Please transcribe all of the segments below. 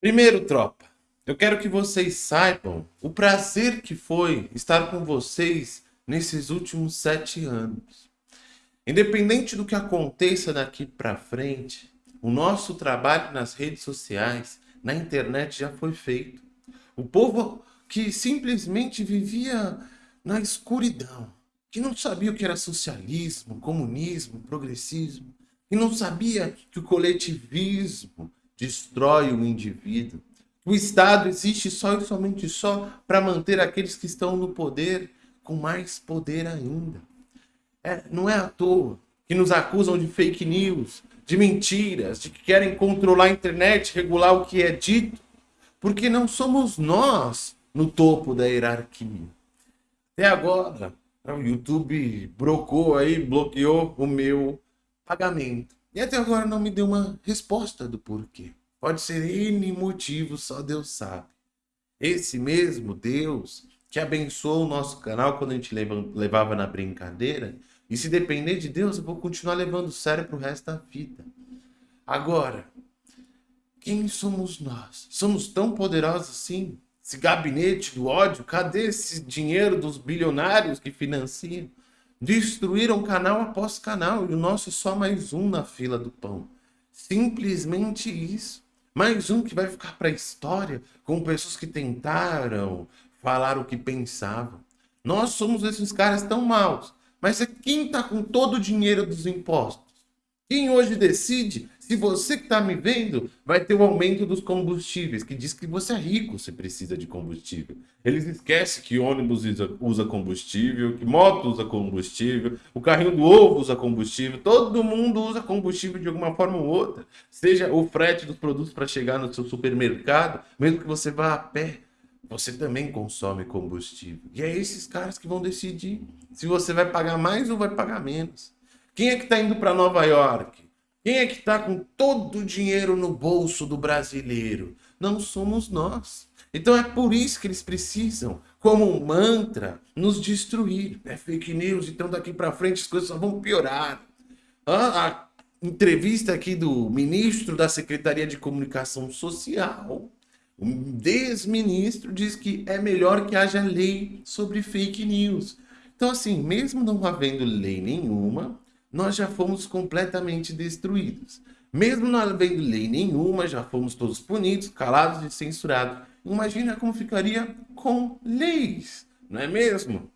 Primeiro, tropa, eu quero que vocês saibam o prazer que foi estar com vocês nesses últimos sete anos. Independente do que aconteça daqui para frente, o nosso trabalho nas redes sociais, na internet já foi feito. O povo que simplesmente vivia na escuridão, que não sabia o que era socialismo, comunismo, progressismo, que não sabia que o coletivismo destrói o indivíduo. O Estado existe só e somente só para manter aqueles que estão no poder com mais poder ainda. É, não é à toa que nos acusam de fake news, de mentiras, de que querem controlar a internet, regular o que é dito, porque não somos nós no topo da hierarquia. Até agora, o YouTube brocou aí, bloqueou o meu pagamento. E até agora não me deu uma resposta do porquê. Pode ser N motivos, só Deus sabe. Esse mesmo Deus que abençoou o nosso canal quando a gente levava na brincadeira. E se depender de Deus, eu vou continuar levando sério pro resto da vida. Agora, quem somos nós? Somos tão poderosos assim? Esse gabinete do ódio, cadê esse dinheiro dos bilionários que financiam? Destruíram canal após canal e o nosso é só mais um na fila do pão. Simplesmente isso. Mais um que vai ficar para a história com pessoas que tentaram falar o que pensavam. Nós somos esses caras tão maus. Mas é quem está com todo o dinheiro dos impostos? Quem hoje decide se você que está me vendo vai ter o aumento dos combustíveis, que diz que você é rico se precisa de combustível. Eles esquecem que ônibus usa combustível, que moto usa combustível, o carrinho do ovo usa combustível, todo mundo usa combustível de alguma forma ou outra. Seja o frete dos produtos para chegar no seu supermercado, mesmo que você vá a pé, você também consome combustível. E é esses caras que vão decidir se você vai pagar mais ou vai pagar menos. Quem é que está indo para Nova York? Quem é que está com todo o dinheiro no bolso do brasileiro? Não somos nós. Então é por isso que eles precisam, como um mantra, nos destruir. É fake news, então daqui para frente as coisas só vão piorar. Ah, a entrevista aqui do ministro da Secretaria de Comunicação Social, o desministro, diz que é melhor que haja lei sobre fake news. Então assim, mesmo não havendo lei nenhuma, nós já fomos completamente destruídos. Mesmo não havendo lei nenhuma, já fomos todos punidos, calados e censurados. Imagina como ficaria com leis, não é mesmo?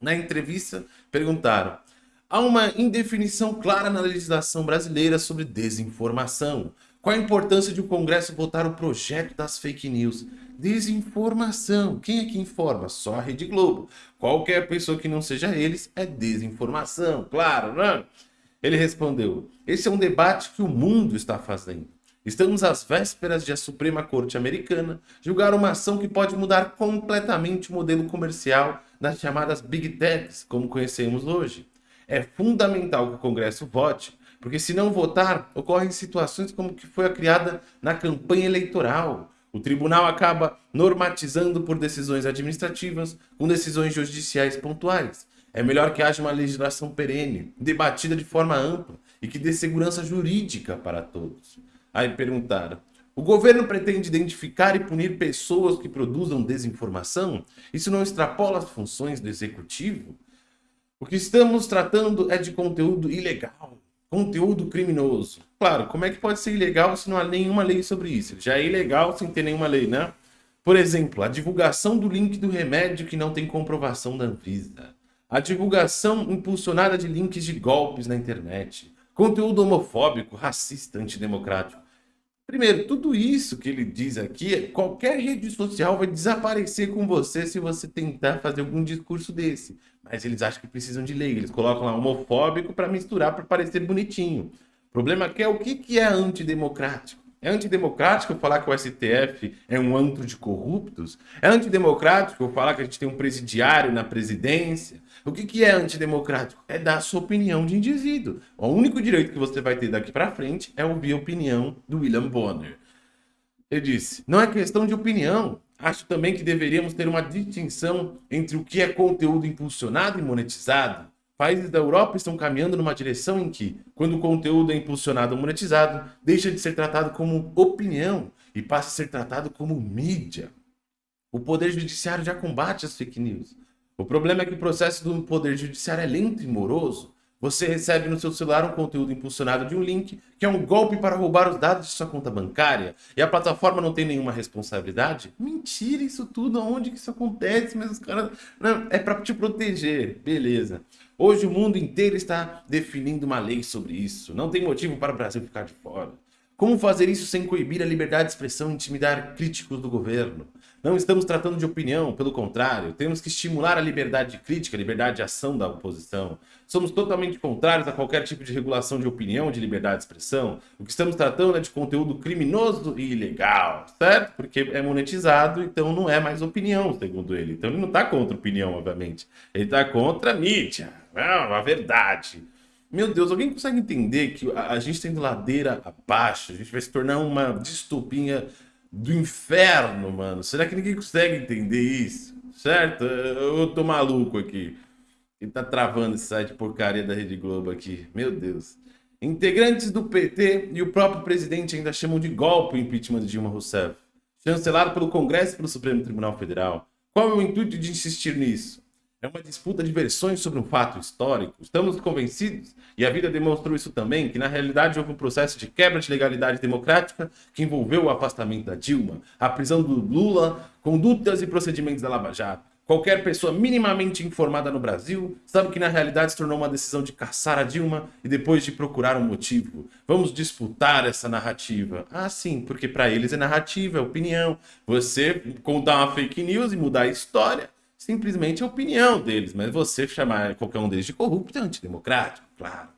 Na entrevista, perguntaram, há uma indefinição clara na legislação brasileira sobre desinformação. Qual a importância de o Congresso votar o projeto das fake news? Desinformação. Quem é que informa? Só a Rede Globo. Qualquer pessoa que não seja eles é desinformação, claro, né? Ele respondeu, esse é um debate que o mundo está fazendo. Estamos às vésperas de a Suprema Corte Americana julgar uma ação que pode mudar completamente o modelo comercial das chamadas Big Techs, como conhecemos hoje. É fundamental que o Congresso vote, porque se não votar, ocorrem situações como que foi a criada na campanha eleitoral, o tribunal acaba normatizando por decisões administrativas com decisões judiciais pontuais. É melhor que haja uma legislação perene, debatida de forma ampla e que dê segurança jurídica para todos. Aí perguntaram, o governo pretende identificar e punir pessoas que produzam desinformação? Isso não extrapola as funções do executivo? O que estamos tratando é de conteúdo ilegal, conteúdo criminoso. Claro, como é que pode ser ilegal se não há nenhuma lei sobre isso? Já é ilegal sem ter nenhuma lei, né? Por exemplo, a divulgação do link do remédio que não tem comprovação da Anvisa. A divulgação impulsionada de links de golpes na internet. Conteúdo homofóbico, racista, antidemocrático. Primeiro, tudo isso que ele diz aqui, qualquer rede social vai desaparecer com você se você tentar fazer algum discurso desse. Mas eles acham que precisam de lei. Eles colocam lá homofóbico para misturar, para parecer bonitinho. O problema aqui é o que, que é antidemocrático. É antidemocrático falar que o STF é um antro de corruptos? É antidemocrático falar que a gente tem um presidiário na presidência? O que, que é antidemocrático? É dar sua opinião de indivíduo. O único direito que você vai ter daqui para frente é ouvir a opinião do William Bonner. Ele disse, não é questão de opinião. Acho também que deveríamos ter uma distinção entre o que é conteúdo impulsionado e monetizado. Países da Europa estão caminhando numa direção em que, quando o conteúdo é impulsionado ou monetizado, deixa de ser tratado como opinião e passa a ser tratado como mídia. O Poder Judiciário já combate as fake news. O problema é que o processo do Poder Judiciário é lento e moroso. Você recebe no seu celular um conteúdo impulsionado de um link, que é um golpe para roubar os dados de sua conta bancária, e a plataforma não tem nenhuma responsabilidade? Mentira isso tudo, aonde que isso acontece? Mas os caras... Não, é para te proteger, beleza. Hoje o mundo inteiro está definindo uma lei sobre isso. Não tem motivo para o Brasil ficar de fora. Como fazer isso sem coibir a liberdade de expressão e intimidar críticos do governo? Não estamos tratando de opinião, pelo contrário, temos que estimular a liberdade de crítica, a liberdade de ação da oposição. Somos totalmente contrários a qualquer tipo de regulação de opinião, de liberdade de expressão. O que estamos tratando é de conteúdo criminoso e ilegal, certo? Porque é monetizado, então não é mais opinião, segundo ele. Então ele não está contra opinião, obviamente. Ele está contra mídia, não, a verdade. Meu Deus, alguém consegue entender que a, gente está indo ladeira abaixo? A gente vai se tornar uma distopia do inferno, mano. Será que ninguém consegue entender isso? Certo? Eu tô maluco aqui. Ele tá travando esse site porcaria da Rede Globo aqui. Meu Deus. Integrantes do PT e o próprio presidente ainda chamam de golpe o impeachment de Dilma Rousseff. Chancelado pelo Congresso e pelo Supremo Tribunal Federal. Qual é o intuito de insistir nisso? É uma disputa de versões sobre um fato histórico. Estamos convencidos, e a vida demonstrou isso também, que na realidade houve um processo de quebra de legalidade democrática que envolveu o afastamento da Dilma, a prisão do Lula, condutas e procedimentos da Lava Jato. Qualquer pessoa minimamente informada no Brasil sabe que na realidade se tornou uma decisão de caçar a Dilma e depois de procurar um motivo. Vamos disputar essa narrativa. Ah, sim, porque para eles é narrativa, é opinião. Você contar uma fake news e mudar a história simplesmente a opinião deles, mas você chamar qualquer um deles de corrupto é antidemocrático, claro.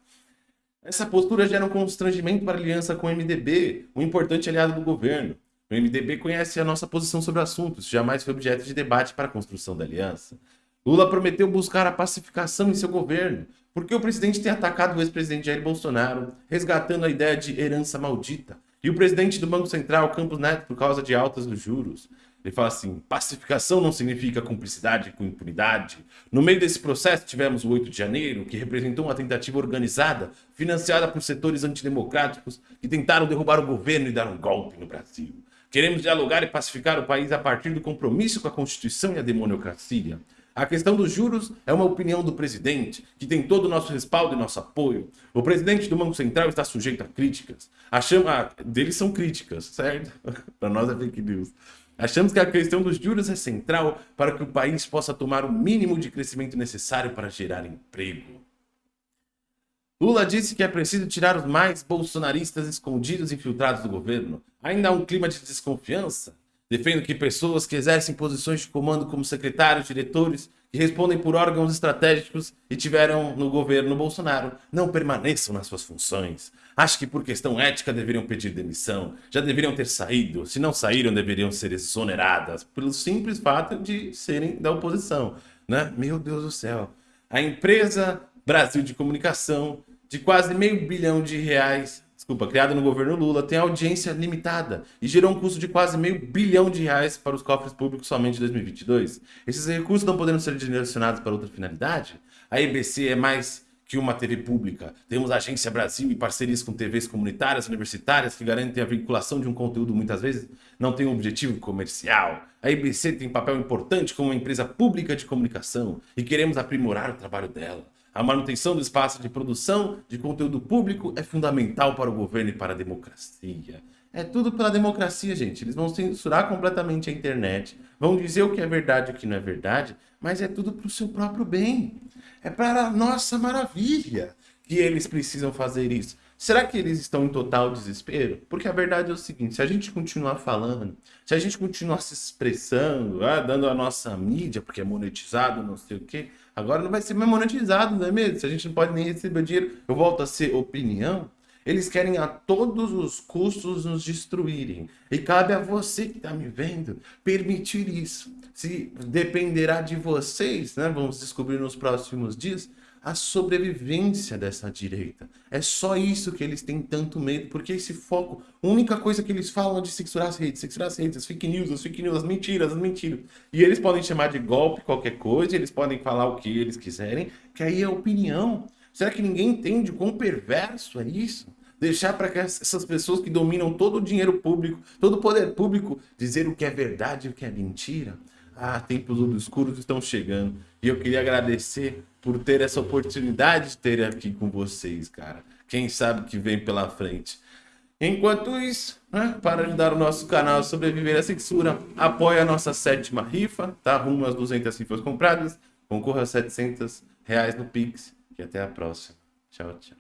Essa postura gera um constrangimento para a aliança com o MDB, um importante aliado do governo. O MDB conhece a nossa posição sobre o assunto, isso jamais foi objeto de debate para a construção da aliança. Lula prometeu buscar a pacificação em seu governo, porque o presidente tem atacado o ex-presidente Jair Bolsonaro, resgatando a ideia de herança maldita, e o presidente do Banco Central, Campos Neto, por causa de altas dos juros. Ele fala assim, pacificação não significa cumplicidade com impunidade. No meio desse processo tivemos o 8 de janeiro, que representou uma tentativa organizada, financiada por setores antidemocráticos que tentaram derrubar o governo e dar um golpe no Brasil. Queremos dialogar e pacificar o país a partir do compromisso com a Constituição e a democracia. A questão dos juros é uma opinião do presidente, que tem todo o nosso respaldo e nosso apoio. O presidente do Banco Central está sujeito a críticas. A chama deles são críticas, certo? Para nós é fake news. Achamos que a questão dos juros é central para que o país possa tomar o mínimo de crescimento necessário para gerar emprego. Lula disse que é preciso tirar os mais bolsonaristas escondidos e infiltrados do governo. Ainda há um clima de desconfiança. Defendo que pessoas que exercem posições de comando como secretários, diretores, que respondem por órgãos estratégicos e tiveram no governo Bolsonaro, não permaneçam nas suas funções. Acho que por questão ética deveriam pedir demissão, já deveriam ter saído, se não saíram deveriam ser exoneradas, pelo simples fato de serem da oposição. Né? Meu Deus do céu. A empresa Brasil de Comunicação, de quase meio bilhão de reais, desculpa, criada no governo Lula, tem audiência limitada e gerou um custo de quase meio bilhão de reais para os cofres públicos somente em 2022. Esses recursos não podendo ser direcionados para outra finalidade? A EBC é mais que uma TV pública. Temos a Agência Brasil e parcerias com TVs comunitárias, universitárias, que garantem a vinculação de um conteúdo muitas vezes não tem um objetivo comercial. A IBC tem papel importante como uma empresa pública de comunicação e queremos aprimorar o trabalho dela. A manutenção do espaço de produção de conteúdo público é fundamental para o governo e para a democracia. É tudo pela democracia, gente. Eles vão censurar completamente a internet, vão dizer o que é verdade e o que não é verdade, mas é tudo para o seu próprio bem. É para a nossa maravilha que eles precisam fazer isso. Será que eles estão em total desespero? Porque a verdade é o seguinte, se a gente continuar falando, se a gente continuar se expressando, ah, dando a nossa mídia, porque é monetizado, não sei o quê, agora não vai ser monetizado, não é mesmo? Se a gente não pode nem receber dinheiro, eu volto a ser opinião, eles querem a todos os custos nos destruírem. E cabe a você que está me vendo permitir isso. Se dependerá de vocês, né? Vamos descobrir nos próximos dias a sobrevivência dessa direita. É só isso que eles têm tanto medo, porque esse foco, a única coisa que eles falam é de censurar as redes, censurar as redes, as fake news, as fake news, as mentiras, as mentiras. E eles podem chamar de golpe qualquer coisa, eles podem falar o que eles quiserem, que aí é opinião. Será que ninguém entende o quão perverso é isso? deixar para que essas pessoas que dominam todo o dinheiro público, todo o poder público, dizer o que é verdade e o que é mentira. Ah, tempos obscuros estão chegando. E eu queria agradecer por ter essa oportunidade de ter aqui com vocês, cara. Quem sabe que vem pela frente. Enquanto isso, né, para ajudar o nosso canal a sobreviver à censura, apoie a nossa sétima rifa, tá? Rumo às 200 rifas compradas. Concorra a 700 reais no Pix. E até a próxima. Tchau, tchau.